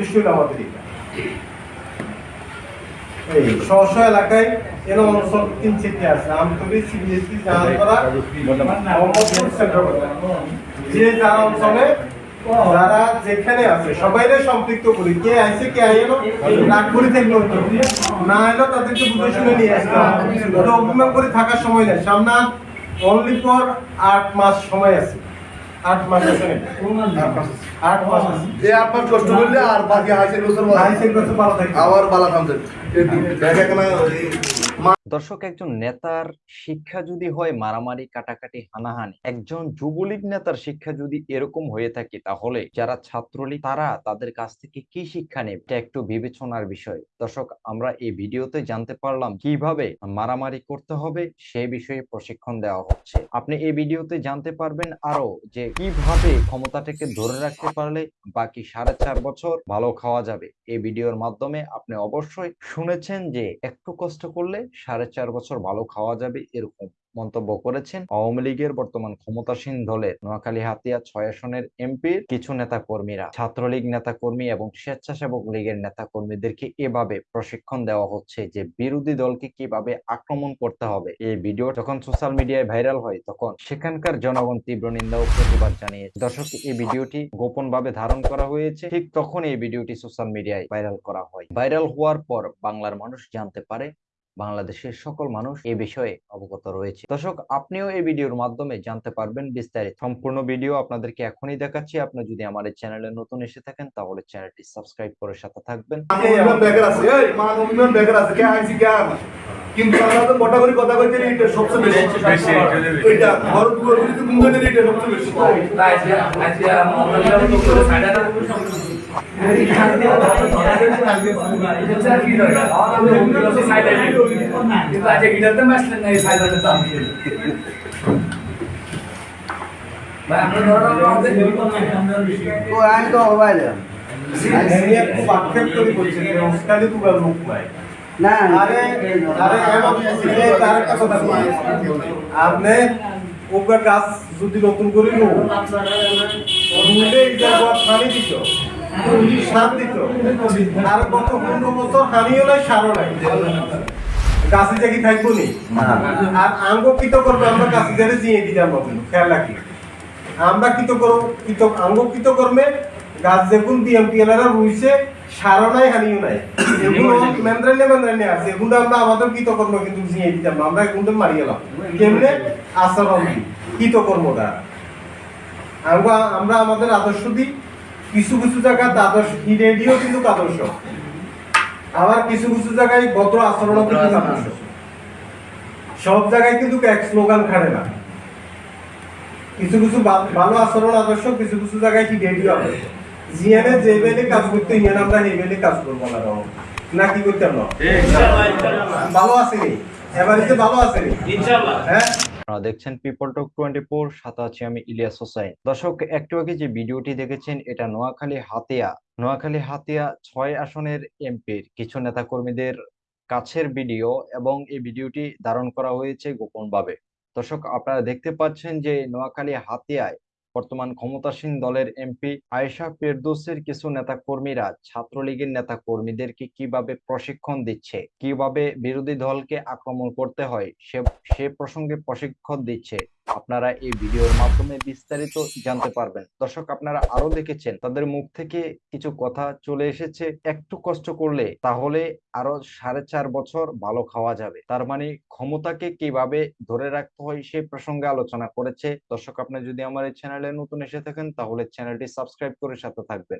উদ্দেশ্য হলো আমাদের এটা। এই স্ব এলাকায় এরকম অঞ্চল তিন আছে আমতলি সিবিএসসি জাহাজপাড়া মোহাম্মদপুর সেন্ট্রাল যে যারা অঞ্চলে যারা যেখানে আছে সবাইরে সম্পৃক্ত করি। কে আইছে কে আইলো করে থাকল না এলো তাদেরকে বুঝে শুনে নিয়ে আসতে হবে। অভিমান করে থাকার সময় নেই। সামনে অনলি ফর আট মাস সময় আছে। আট মাস আছে? আট মাস আছে। এই আপনার কষ্ট করলে আর বাকি হাইসের বছর লাইসেন্স করতে ভালো আবার থামছে দর্শক, একজন নেতার শিক্ষা যদি হয় মারামারি, কাটাকাটি, হানাহানি, একজন যুবলীগ নেতার শিক্ষা যদি এরকম হয়ে থাকে, তাহলে যারা ছাত্রলীগ, তারা তাদের কাছ থেকে কি শিক্ষা নেবে? এটা একটু বিবেচনার বিষয়। দর্শক, আমরা এই ভিডিওতে জানতে পারলাম কীভাবে মারামারি করতে হবে সেই বিষয়ে প্রশিক্ষণ দেওয়া হচ্ছে। আপনি এই ভিডিওতে জানতে পারবেন আরও যে কীভাবে ক্ষমতাটাকে ধরে রাখতে পারলে বাকি সাড়ে চার বছর ভালো খাওয়া যাবে। এই ভিডিওর মাধ্যমে আপনি অবশ্যই শুনেছেন যে একটু কষ্ট করলে সাড়ে চার বছর ভালো খাওয়া যাবে, এরকম মন্তব্য করেছেন আওয়ামী লীগের বর্তমান ক্ষমতাসীন দলের নোয়াখালী হাতিয়া ছয় আসনের এমপির কিছু নেতা কর্মীরা ছাত্রলীগ নেতা কর্মী এবং স্বেচ্ছাসেবক লীগের নেতা কর্মীদেরকে এভাবে প্রশিক্ষণ দেওয়া হচ্ছে যে বিরোধী দলকে কীভাবে আক্রমণ করতে হবে। এই ভিডিও যখন সোশ্যাল মিডিয়ায় ভাইরাল হয়, তখন সেখানকার জনগণ তীব্র নিন্দা ও প্রতিবাদ জানিয়েছে। দর্শক, এই ভিডিওটি গোপন ভাবে ধারণ করা হয়েছে। ঠিক তখন এই ভিডিওটি সোশ্যাল মিডিয়ায় ভাইরাল করা হয়। ভাইরাল হওয়ার পর বাংলার মানুষ জানতে পারে বাংলাদেশের সকল মানুষ এই বিষয়ে অবগত রয়েছে। দর্শক আপনিও এই ভিডিওর মাধ্যমে জানতে পারবেন বিস্তারিত। সম্পূর্ণ ভিডিও আপনাদেরকে এখনই দেখাচ্ছি। আপনি যদি আমার এই চ্যানেলে নতুন এসে থাকেন তাহলে চ্যানেলটি সাবস্ক্রাইব করে সাথে থাকবেন। কিন্তু আমরা তো মোটা করে কথা কইতে এটা সবচেয়ে বেশি। বেশি, এটা ঘর দুয়ার কিন্তু কুন্দনে এটা সবচেয়ে বেশি। খুব আক্ষেপ করে বলছেন যে উস্তাদি তুগার মুখ নাই না আরে আরে এমন ছেলে তার একটা কথা শুনুন। আপনি ওকে গাছ যদি নতুন করে নো রুলে এটা গছ পানি দিত সার দিত আর গত পনেরো বছর হানিও নাই সারও নাই। গাছে যে থাকব নি? আর আঙ্গ কিত করবে আমরা গাছে যারে জিয়ে দিতাম খেয়াল রাখি। আমরা কিত করো কিত আঙ্গ কিত কর্মে গাছ দেখুন বিএমপি রুইছে সারও নাই হানিও নাই। এগুলো মেন্দ্রানে মেন্দ্রানে আছে এগুলো আমরা আমাদের কৃত কর্ম কিন্তু জিয়ে দিতাম আমরা এগুলো মারি গেলাম কেমনে? আচরণ দিই কৃত কর্মটা। আমরা আমরা আমাদের আদর্শ দিই কিছু কিছু জায়গায় আদর্শ রেডিও কিন্তু আদর্শ। আবার কিছু কিছু জায়গায় ভদ্র আচরণও কিন্তু আদর্শ। সব জায়গায় কিন্তু এক স্লোগান খাড়ে না। কিছু কিছু ভালো আচরণ আদর্শ কিছু কিছু জায়গায় কি রেডিও আদর্শ। জিএনএ যে বেলে কাজ করতে ইয়েন আমরা এই বেলে কাজ করব না রকম না কি করতাম না ভালো আছে এবারে ভালো আছে হ্যাঁ? আপনারা দেখছেন পিপল টক টোয়েন্টি ফোর সাথে আছি আমি ইলিয়াস হোসাইন। দর্শক, একটু আগে যে ভিডিওটি দেখেছেন, এটা নোয়াখালী হাতিয়া। নোয়াখালী হাতিয়া ছয় আসনের এমপির কিছু নেতাকর্মীদের কাছের ভিডিও এবং এই ভিডিওটি ধারণ করা হয়েছে গোপনভাবে। দর্শক, আপনারা দেখতে পাচ্ছেন যে নোয়াখালী হাতিয়ায় বর্তমান ক্ষমতাসীন দলের এমপি আয়েশা পেরদোসের কিছু নেতা কর্মীরা ছাত্রলীগের নেতা কর্মীদেরকে কীভাবে প্রশিক্ষণ দিচ্ছে, কীভাবে বিরোধী দলকে আক্রমণ করতে হয় সে সে প্রসঙ্গে প্রশিক্ষণ দিচ্ছে। আপনারা এই ভিডিওর মাধ্যমে বিস্তারিত জানতে পারবেন। দর্শক, আপনারা আরও দেখেছেন, তাদের মুখ থেকে কিছু কথা চলে এসেছে। একটু কষ্ট করলে তাহলে আরও সাড়ে চার বছর ভালো খাওয়া যাবে। তার মানে ক্ষমতাকে কীভাবে ধরে রাখতে হয় সেই প্রসঙ্গে আলোচনা করেছে। দর্শক, আপনি যদি আমার এই চ্যানেলে নতুন এসে থাকেন, তাহলে চ্যানেলটি সাবস্ক্রাইব করে সাথে থাকবেন।